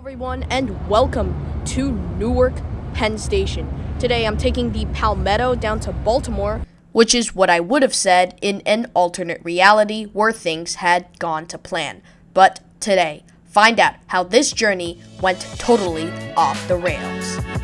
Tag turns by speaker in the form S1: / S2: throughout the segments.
S1: everyone, and welcome to Newark Penn Station. Today I'm taking the Palmetto down to Baltimore, which is what I would have said in an alternate reality where things had gone to plan. But today, find out how this journey went totally off the rails.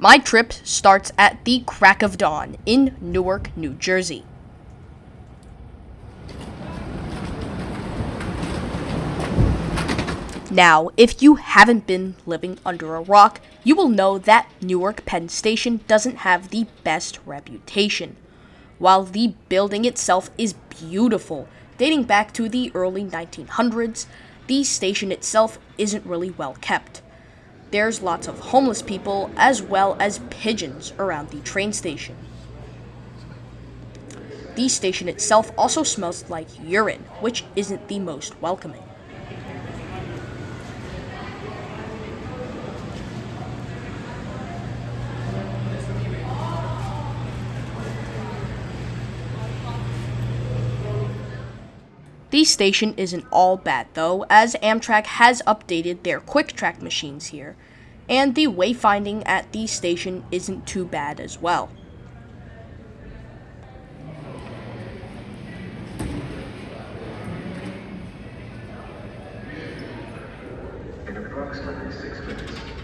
S1: My trip starts at the crack of dawn in Newark, New Jersey. Now, if you haven't been living under a rock, you will know that Newark Penn Station doesn't have the best reputation. While the building itself is beautiful, dating back to the early 1900s, the station itself isn't really well kept. There's lots of homeless people as well as pigeons around the train station. The station itself also smells like urine, which isn't the most welcoming. The station isn't all bad though, as Amtrak has updated their Quik-Trak machines here, and the wayfinding at the station isn't too bad as well.
S2: in approximately six minutes.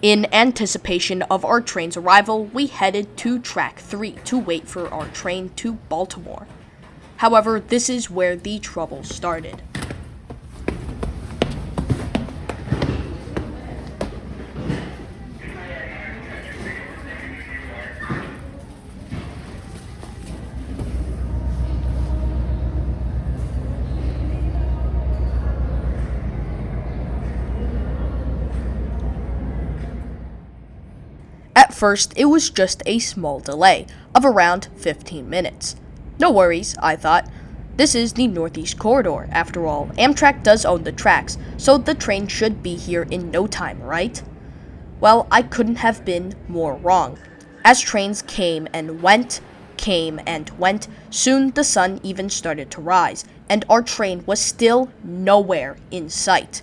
S1: In anticipation of our train's arrival, we headed to track 3 to wait for our train to Baltimore. However, this is where the trouble started. At first, it was just a small delay of around 15 minutes. No worries, I thought. This is the Northeast Corridor, after all. Amtrak does own the tracks, so the train should be here in no time, right? Well, I couldn't have been more wrong. As trains came and went, came and went, soon the sun even started to rise, and our train was still nowhere in sight.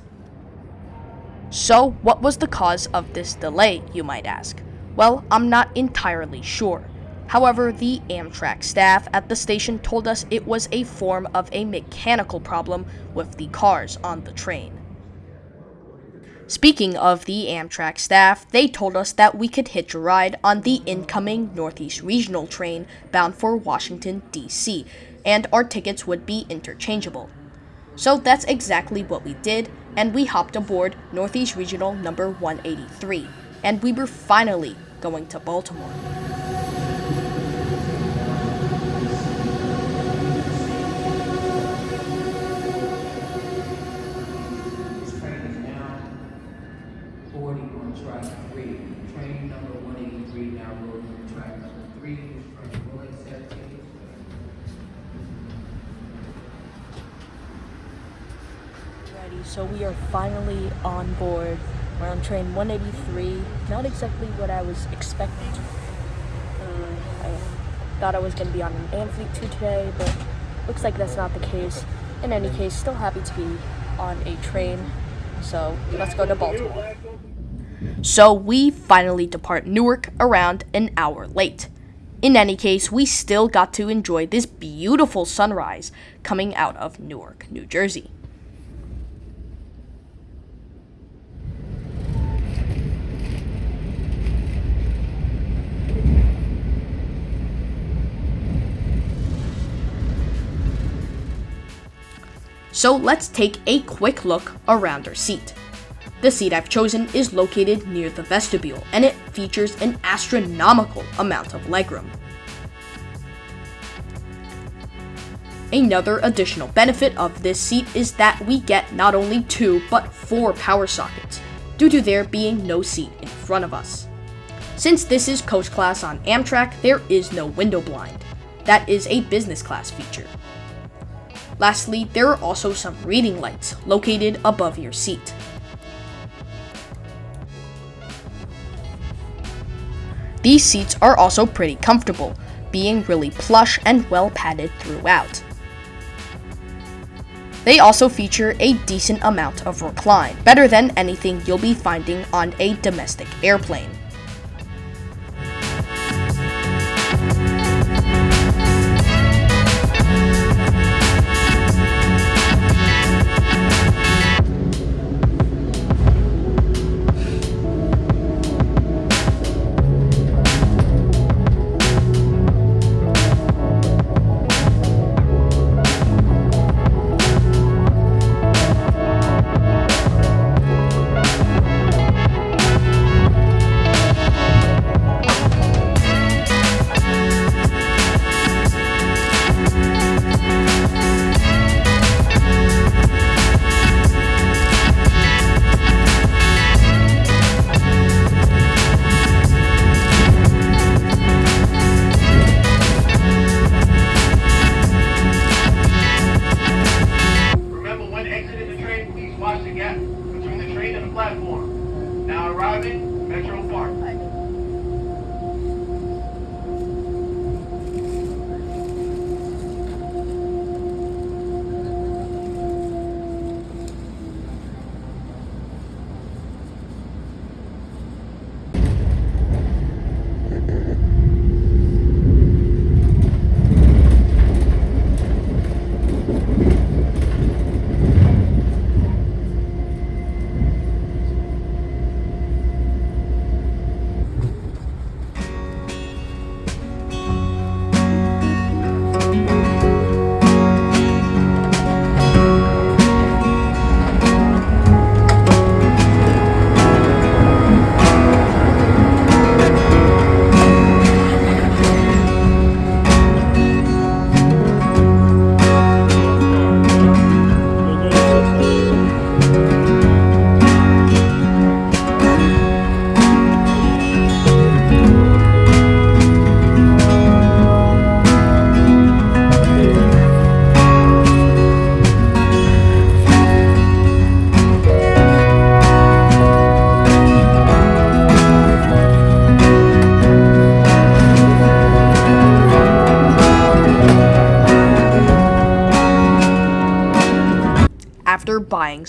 S1: So, what was the cause of this delay, you might ask? Well, I'm not entirely sure. However, the Amtrak staff at the station told us it was a form of a mechanical problem with the cars on the train. Speaking of the Amtrak staff, they told us that we could hitch a ride on the incoming Northeast Regional train bound for Washington, D.C., and our tickets would be interchangeable. So that's exactly what we did, and we hopped aboard Northeast Regional number 183, and we were finally going to Baltimore.
S3: This train is now boarding on track three. Train number one eighty-three now loading on track number three. This train will accept.
S1: Ready, so we are finally on board. We're on train 183. Not exactly what I was expecting. Uh, I thought I was going to be on an Amfleet 2 today, but looks like that's not the case. In any case, still happy to be on a train. So let's go to Baltimore. So we finally depart Newark around an hour late. In any case, we still got to enjoy this beautiful sunrise coming out of Newark, New Jersey. So let's take a quick look around our seat. The seat I've chosen is located near the vestibule and it features an astronomical amount of legroom. Another additional benefit of this seat is that we get not only two but four power sockets, due to there being no seat in front of us. Since this is coach class on Amtrak, there is no window blind. That is a business class feature. Lastly, there are also some reading lights located above your seat. These seats are also pretty comfortable, being really plush and well padded throughout. They also feature a decent amount of recline, better than anything you'll be finding on a domestic airplane.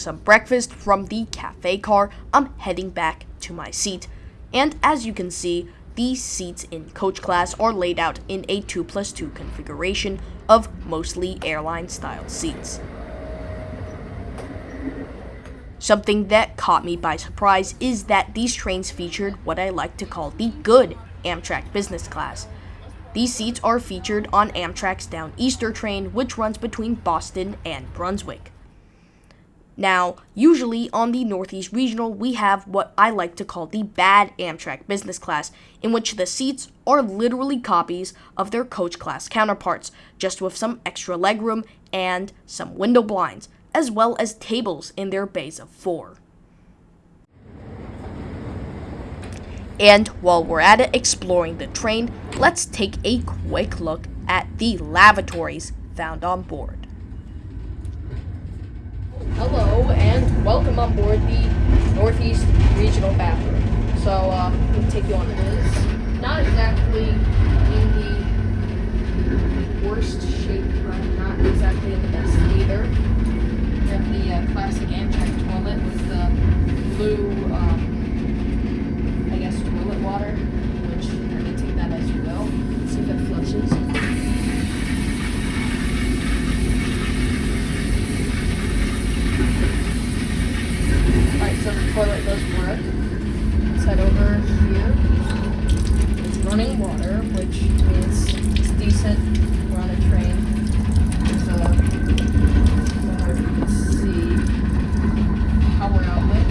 S1: Some breakfast from the cafe car, I'm heading back to my seat. And as you can see, these seats in coach class are laid out in a 2 plus 2 configuration of mostly airline style seats. Something that caught me by surprise is that these trains featured what I like to call the good Amtrak business class. These seats are featured on Amtrak's Downeaster train, which runs between Boston and Brunswick. Now, usually on the Northeast Regional, we have what I like to call the bad Amtrak business class, in which the seats are literally copies of their coach class counterparts, just with some extra legroom and some window blinds, as well as tables in their bays of four. And while we're at it exploring the train, let's take a quick look at the lavatories found on board. Hello and welcome on board the Northeast Regional Bathroom. So, uh, me take you on this. Not exactly in the worst shape, but not exactly in the best either. We have the uh, classic Amtrak toilet with the blue, um, I guess, toilet water, which I may take that as you will. Let's see if it flushes. Alright, so the toilet does work. Let's head over here. It's running water, which means it's decent. We're on a train. There's a, I don't know if you can see, power outlet.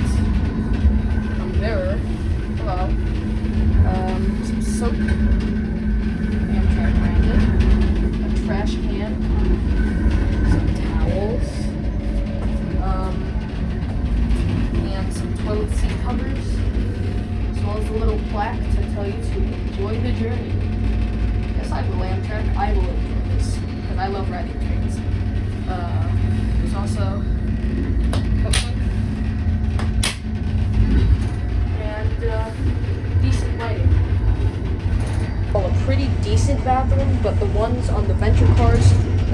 S1: A mirror. Hello. Um,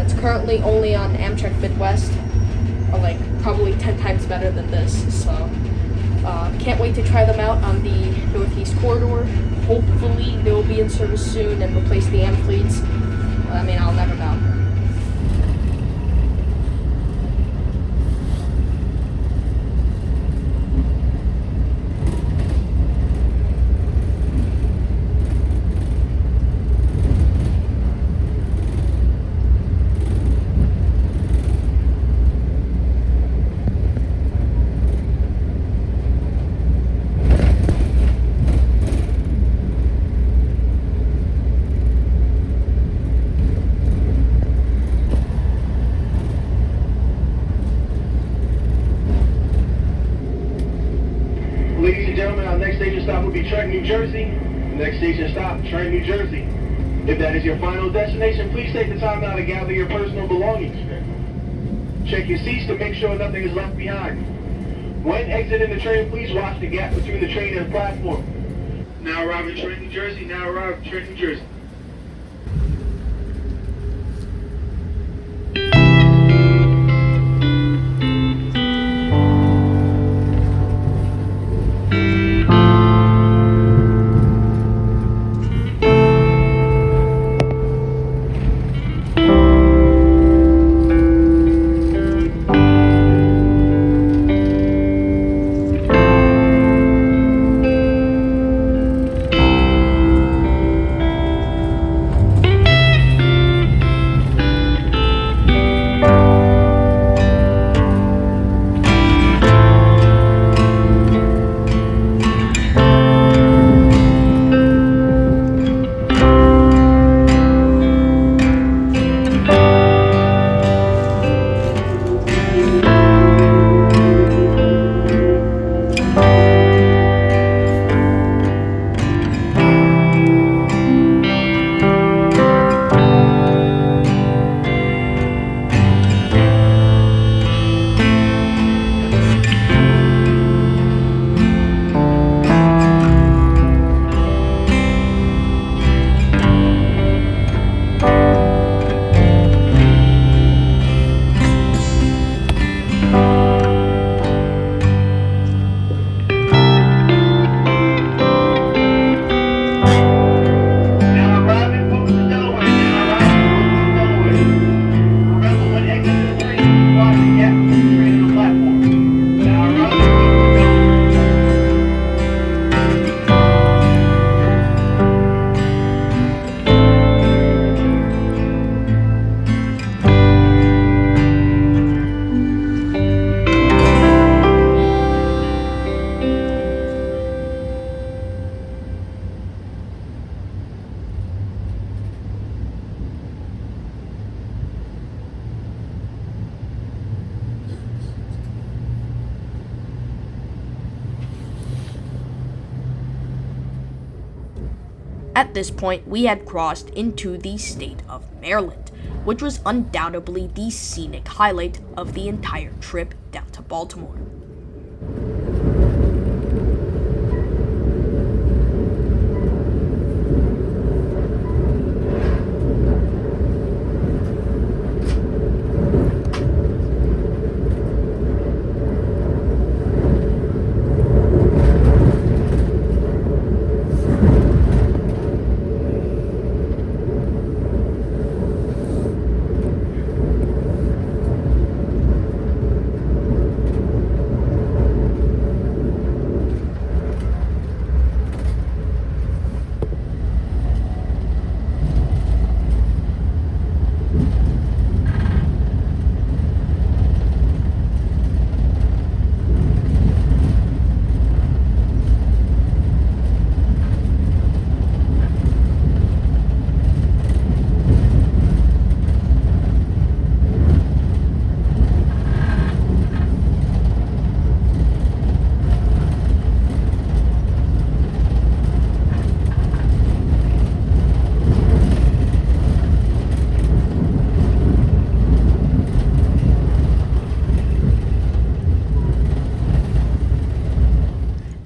S1: that's currently only on Amtrak Midwest like probably 10 times better than this. So, uh, can't wait to try them out on the Northeast Corridor. Hopefully, they will be in service soon and replace the Amfleets. I mean, I'll never know.
S4: Ladies and gentlemen, our next station stop will be Trenton, New Jersey. Next Trenton, New Jersey. If that is your final destination, please take the time now to gather your personal belongings. Check your seats to make sure nothing is left behind. When exiting the train, please watch the gap between the train and the platform. Now arriving in Trenton, New Jersey. Now arriving in Trenton, New Jersey.
S1: At this point, we had crossed into the state of Maryland, which was undoubtedly the scenic highlight of the entire trip down to Baltimore.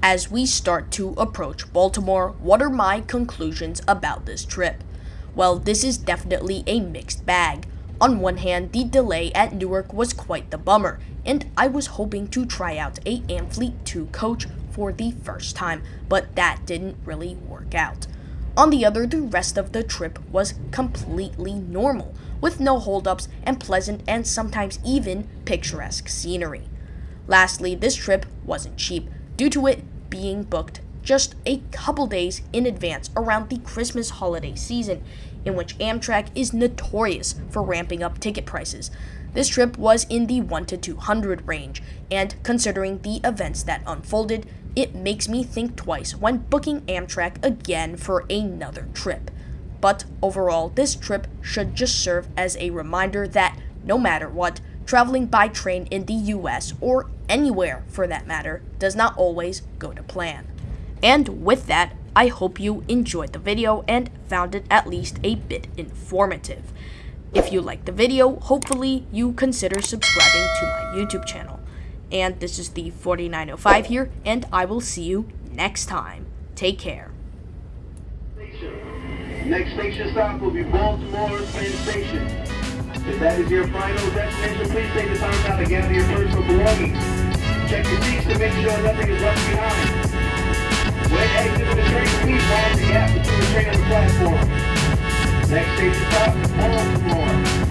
S1: As we start to approach Baltimore, what are my conclusions about this trip? Well, this is definitely a mixed bag. On one hand, the delay at Newark was quite the bummer, and I was hoping to try out a Amfleet 2 coach for the first time, but that didn't really work out. On the other, the rest of the trip was completely normal, with no holdups and pleasant and sometimes even picturesque scenery. Lastly, this trip wasn't cheap, due to it being booked just a couple days in advance around the Christmas holiday season, in which Amtrak is notorious for ramping up ticket prices. This trip was in the 1 to 200 range, and considering the events that unfolded, it makes me think twice when booking Amtrak again for another trip. But overall, this trip should just serve as a reminder that no matter what, traveling by train in the US or anywhere for that matter does not always go to plan. And with that, I hope you enjoyed the video and found it at least a bit informative. If you liked the video, hopefully you consider subscribing to my YouTube channel. And this is the 4905 here, and I will see you next time. Take care.
S4: Next station stop will be Baltimore Penn Station. If that is your final destination, please take the time out to gather your personal belongings. Check your seats to make sure nothing is left behind. When exiting the train, please follow the gap between the train and the platform. Next station stop, on the.